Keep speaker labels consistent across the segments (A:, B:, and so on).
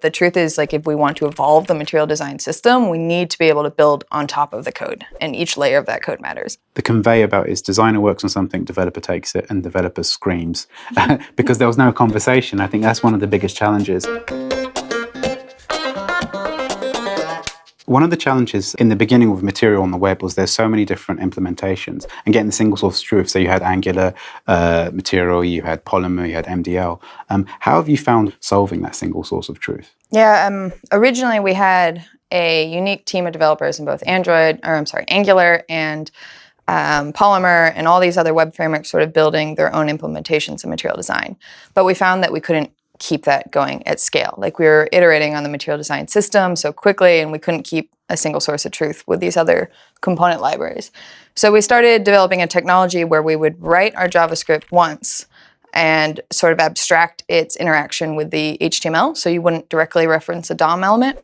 A: The truth is, like, if we want to evolve the material design system, we need to be able to build on top of the code, and each layer of that code matters.
B: The conveyor belt is designer works on something, developer takes it, and developer screams because there was no conversation. I think that's one of the biggest challenges. One of the challenges in the beginning of material on the web was there's so many different implementations and getting the single source of truth. So you had Angular uh, material, you had Polymer, you had MDL. Um, how have you found solving that single source of truth?
A: Yeah, um, originally we had a unique team of developers in both Android, or I'm sorry, Angular and um, Polymer and all these other web frameworks sort of building their own implementations of material design. But we found that we couldn't keep that going at scale. Like we were iterating on the material design system so quickly and we couldn't keep a single source of truth with these other component libraries. So we started developing a technology where we would write our JavaScript once and sort of abstract its interaction with the HTML so you wouldn't directly reference a DOM element.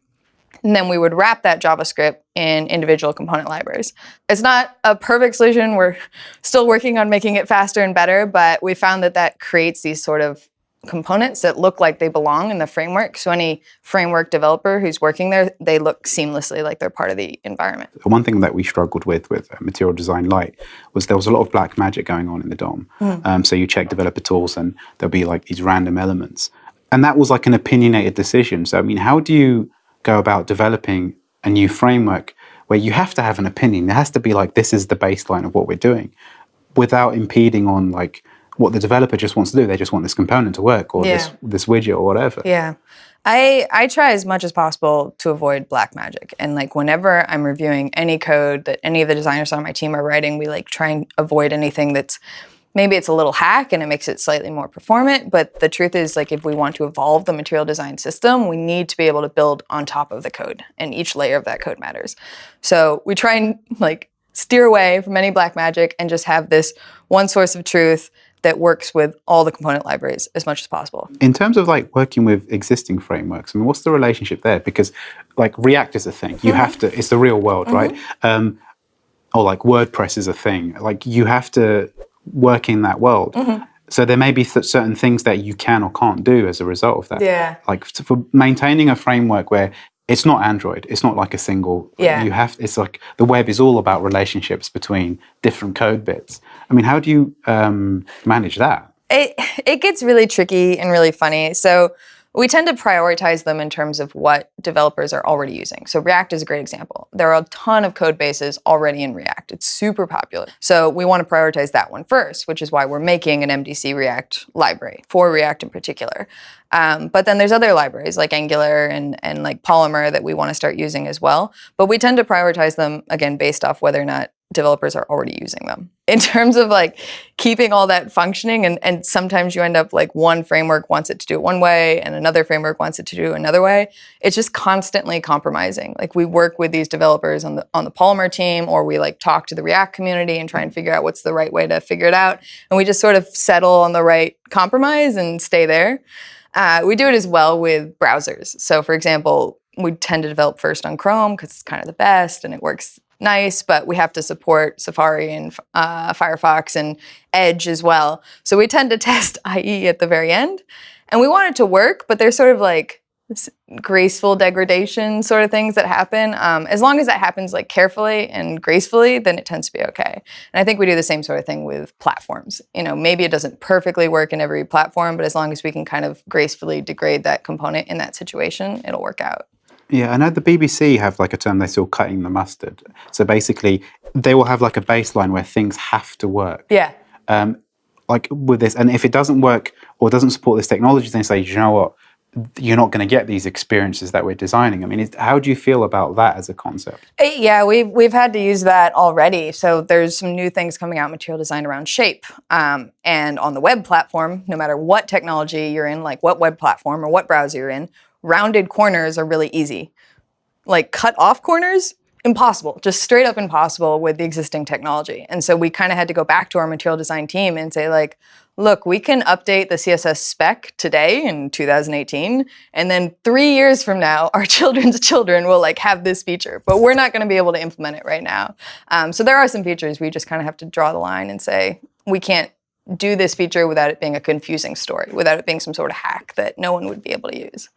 A: And then we would wrap that JavaScript in individual component libraries. It's not a perfect solution. We're still working on making it faster and better, but we found that that creates these sort of components that look like they belong in the framework. So any framework developer who's working there, they look seamlessly like they're part of the environment.
B: One thing that we struggled with with Material Design Lite was there was a lot of black magic going on in the DOM. Mm. Um, so you check developer tools and there'll be like these random elements. And that was like an opinionated decision. So I mean, how do you go about developing a new framework where you have to have an opinion? It has to be like, this is the baseline of what we're doing without impeding on like what the developer just wants to do. They just want this component to work or yeah. this, this widget or whatever.
A: Yeah. I, I try as much as possible to avoid black magic. And like whenever I'm reviewing any code that any of the designers on my team are writing, we like try and avoid anything that's maybe it's a little hack and it makes it slightly more performant. But the truth is like if we want to evolve the material design system, we need to be able to build on top of the code and each layer of that code matters. So we try and like steer away from any black magic and just have this one source of truth that works with all the component libraries as much as possible.
B: In terms of like working with existing frameworks, I mean, what's the relationship there? Because like React is a thing. You mm -hmm. have to, it's the real world, mm -hmm. right? Um, or like WordPress is a thing. Like you have to work in that world. Mm -hmm. So there may be certain things that you can or can't do as a result of that.
A: Yeah.
B: Like for maintaining a framework where it's not Android. It's not like a single.
A: Yeah.
B: You have. It's like the web is all about relationships between different code bits. I mean, how do you um, manage that?
A: It it gets really tricky and really funny. So we tend to prioritize them in terms of what developers are already using. So React is a great example. There are a ton of code bases already in React. It's super popular. So we want to prioritize that one first, which is why we're making an MDC React library for React in particular. Um, but then there's other libraries like Angular and, and like Polymer that we want to start using as well. But we tend to prioritize them, again, based off whether or not developers are already using them. In terms of like keeping all that functioning and, and sometimes you end up like one framework wants it to do it one way and another framework wants it to do another way. It's just constantly compromising. Like we work with these developers on the on the Polymer team or we like talk to the React community and try and figure out what's the right way to figure it out. And we just sort of settle on the right compromise and stay there. Uh, we do it as well with browsers. So for example, we tend to develop first on Chrome because it's kind of the best and it works nice, but we have to support Safari and uh, Firefox and Edge as well. So we tend to test IE at the very end. And we want it to work, but there's sort of like graceful degradation sort of things that happen. Um, as long as that happens like carefully and gracefully, then it tends to be okay. And I think we do the same sort of thing with platforms. You know, maybe it doesn't perfectly work in every platform, but as long as we can kind of gracefully degrade that component in that situation, it'll work out.
B: Yeah, I know the BBC have like a term they call cutting the mustard. So basically, they will have like a baseline where things have to work.
A: Yeah.
B: Um, like with this, and if it doesn't work or doesn't support this technology, then say, you know what, you're not going to get these experiences that we're designing. I mean, how do you feel about that as a concept?
A: Uh, yeah, we've, we've had to use that already. So there's some new things coming out material design around shape. Um, and on the web platform, no matter what technology you're in, like what web platform or what browser you're in, rounded corners are really easy. Like cut off corners, impossible, just straight up impossible with the existing technology. And so we kind of had to go back to our material design team and say like, look, we can update the CSS spec today in 2018, and then three years from now, our children's children will like have this feature, but we're not gonna be able to implement it right now. Um, so there are some features we just kind of have to draw the line and say, we can't do this feature without it being a confusing story, without it being some sort of hack that no one would be able to use.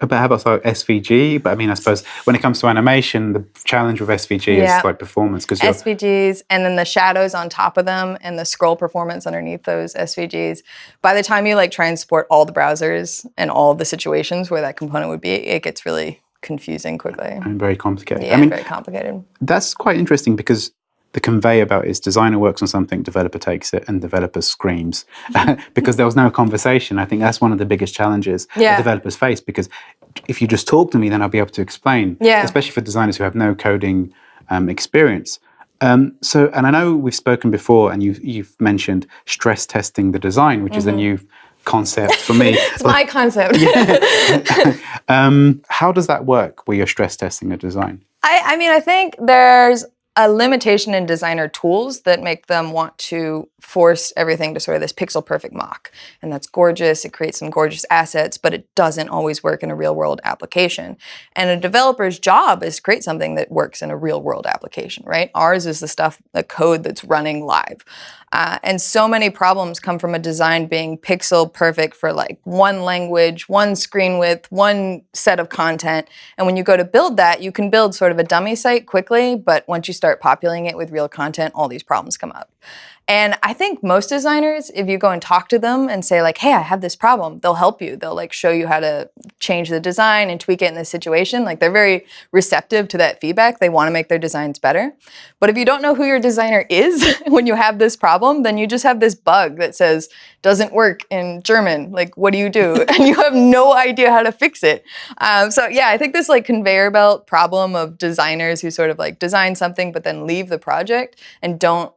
B: But how about SVG? But I mean, I suppose when it comes to animation, the challenge with SVG
A: Yeah.
B: is like performance because
A: SVGs and then the shadows on top of them and the scroll performance underneath those SVGs. By the time you like try and support all the browsers and all the situations where that component would be, it gets really confusing quickly.
B: you're very complicated.
A: Yeah,
B: I mean,
A: very complicated.
B: that's quite interesting because the conveyor belt is designer works on something, developer takes it, and developer screams because there was no conversation. I think that's one of the biggest challenges
A: Yeah.
B: that developers face because if you just talk to me, then I'll be able to explain.
A: Yeah.
B: Especially for designers who have no coding um, experience. Um, so, and I know we've spoken before, and you've, you've mentioned stress testing the design, which is a
A: Mm-hmm.
B: new concept for me.
A: It's my concept.
B: um, how does that work where you're stress testing a design?
A: I, I mean, I think there's a limitation in designer tools that make them want to force everything to sort of this pixel perfect mock. And that's gorgeous. It creates some gorgeous assets, but it doesn't always work in a real world application. And a developer's job is to create something that works in a real world application, right? Ours is the stuff, the code that's running live. Uh, and so many problems come from a design being pixel perfect for like one language, one screen width, one set of content. And when you go to build that, you can build sort of a dummy site quickly, but once you start populating it with real content, all these problems come up. And I think most designers, if you go and talk to them and say like, "Hey, I have this problem," they'll help you. They'll like show you how to change the design and tweak it in this situation. Like they're very receptive to that feedback. They want to make their designs better. But if you don't know who your designer is when you have this problem, then you just have this bug that says doesn't work in German. Like, what do you do? and you have no idea how to fix it. Um, so yeah, I think this like conveyor belt problem of designers who sort of like design something but then leave the project and don't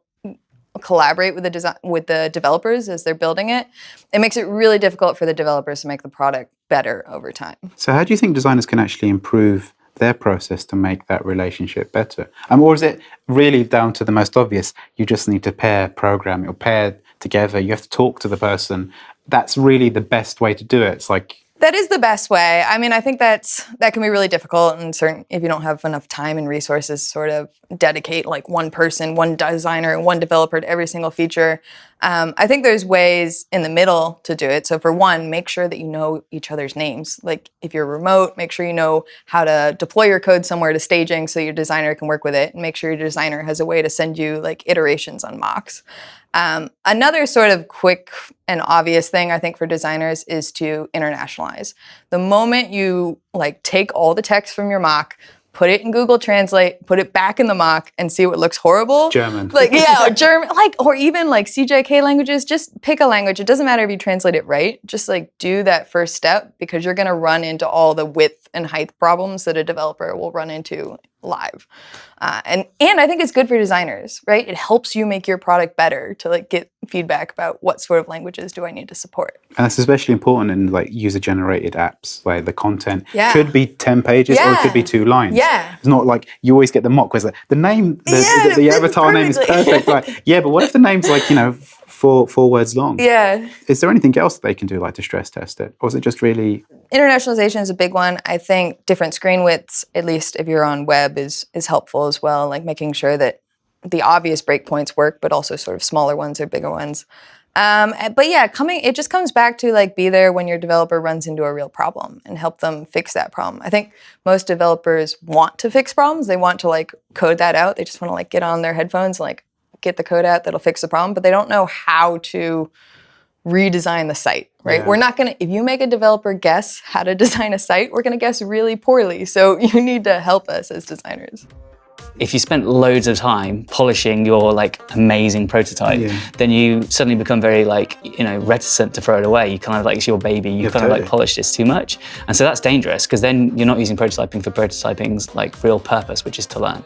A: collaborate with the design with the developers as they're building it, it makes it really difficult for the developers to make the product better over time.
B: So, how do you think designers can actually improve their process to make that relationship better? Um, or is it really down to the most obvious? You just need to pair program or pair together. You have to talk to the person. That's really the best way to do it. It's like
A: That is the best way. I mean, I think that's that can be really difficult and certain if you don't have enough time and resources sort of dedicate like one person, one designer, one developer to every single feature. Um, I think there's ways in the middle to do it. So for one, make sure that you know each other's names. Like if you're remote, make sure you know how to deploy your code somewhere to staging so your designer can work with it. And make sure your designer has a way to send you like iterations on mocks. Um, another sort of quick and obvious thing I think for designers is to internationalize. The moment you like take all the text from your mock, put it in Google Translate, put it back in the mock, and see what looks horrible.
B: German.
A: Like yeah, or German, like or even like CJK languages. Just pick a language. It doesn't matter if you translate it right. Just like do that first step because you're gonna run into all the width and height problems that a developer will run into live. Uh, and and I think it's good for designers, right? It helps you make your product better to like get feedback about what sort of languages do I need to support.
B: And that's especially important in like user generated apps where the content
A: Yeah.
B: could be 10 pages or it could be two lines.
A: Yeah.
B: It's not like you always get the mock where it's like, the name, the,
A: Yeah,
B: the, the avatar name is perfect. Like, yeah, but what if the name's like, you know, four, four words long?
A: Yeah.
B: Is there anything else that they can do like to stress test it? Or is it just really,
A: Internationalization is a big one. I think different screen widths, at least if you're on web, is is helpful as well. Like making sure that the obvious breakpoints work, but also sort of smaller ones or bigger ones. Um, but yeah, coming it just comes back to like be there when your developer runs into a real problem and help them fix that problem. I think most developers want to fix problems. They want to like code that out. They just want to like get on their headphones and like get the code out that'll fix the problem, but they don't know how to redesign the site, right?
B: Yeah.
A: We're not going to, if you make a developer guess how to design a site, we're going to guess really poorly. So you need to help us as designers.
C: if you spent loads of time polishing your like amazing prototype,
B: Yeah.
C: then you suddenly become very like you know reticent to throw it away. You kind of like it's your baby. You
B: Yeah,
C: kind of like
B: totally.
C: polished this too much, and so that's dangerous because then you're not using prototyping for prototyping's like real purpose, which is to learn.